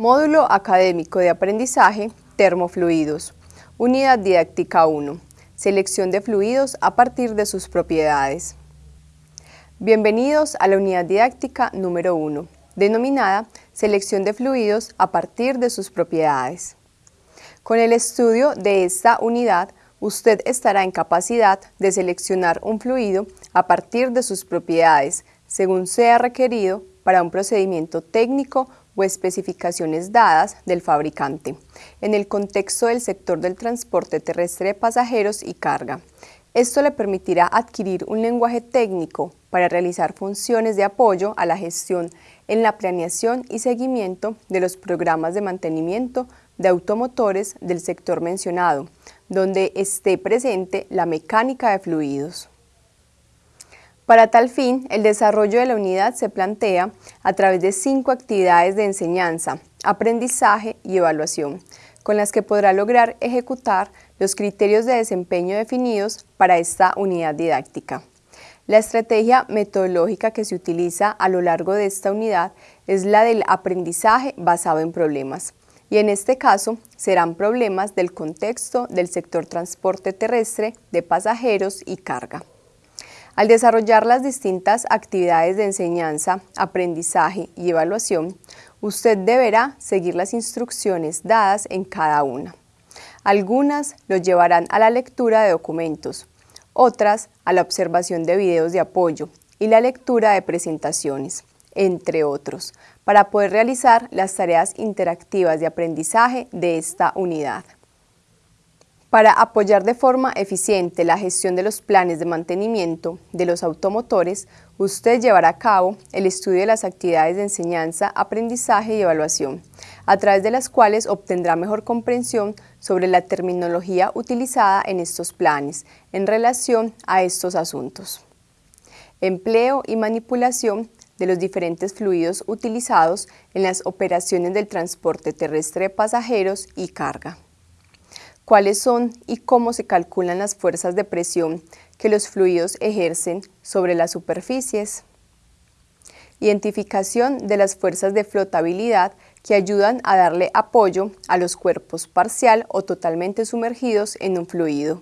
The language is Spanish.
Módulo Académico de Aprendizaje Termofluidos. Unidad Didáctica 1. Selección de fluidos a partir de sus propiedades. Bienvenidos a la unidad didáctica número 1, denominada Selección de fluidos a partir de sus propiedades. Con el estudio de esta unidad, usted estará en capacidad de seleccionar un fluido a partir de sus propiedades, según sea requerido para un procedimiento técnico o especificaciones dadas del fabricante, en el contexto del sector del transporte terrestre de pasajeros y carga. Esto le permitirá adquirir un lenguaje técnico para realizar funciones de apoyo a la gestión en la planeación y seguimiento de los programas de mantenimiento de automotores del sector mencionado, donde esté presente la mecánica de fluidos. Para tal fin, el desarrollo de la unidad se plantea a través de cinco actividades de enseñanza, aprendizaje y evaluación, con las que podrá lograr ejecutar los criterios de desempeño definidos para esta unidad didáctica. La estrategia metodológica que se utiliza a lo largo de esta unidad es la del aprendizaje basado en problemas, y en este caso serán problemas del contexto del sector transporte terrestre de pasajeros y carga. Al desarrollar las distintas actividades de enseñanza, aprendizaje y evaluación, usted deberá seguir las instrucciones dadas en cada una. Algunas lo llevarán a la lectura de documentos, otras a la observación de videos de apoyo y la lectura de presentaciones, entre otros, para poder realizar las tareas interactivas de aprendizaje de esta unidad. Para apoyar de forma eficiente la gestión de los planes de mantenimiento de los automotores, usted llevará a cabo el estudio de las actividades de enseñanza, aprendizaje y evaluación, a través de las cuales obtendrá mejor comprensión sobre la terminología utilizada en estos planes en relación a estos asuntos. Empleo y manipulación de los diferentes fluidos utilizados en las operaciones del transporte terrestre de pasajeros y carga cuáles son y cómo se calculan las fuerzas de presión que los fluidos ejercen sobre las superficies. Identificación de las fuerzas de flotabilidad que ayudan a darle apoyo a los cuerpos parcial o totalmente sumergidos en un fluido.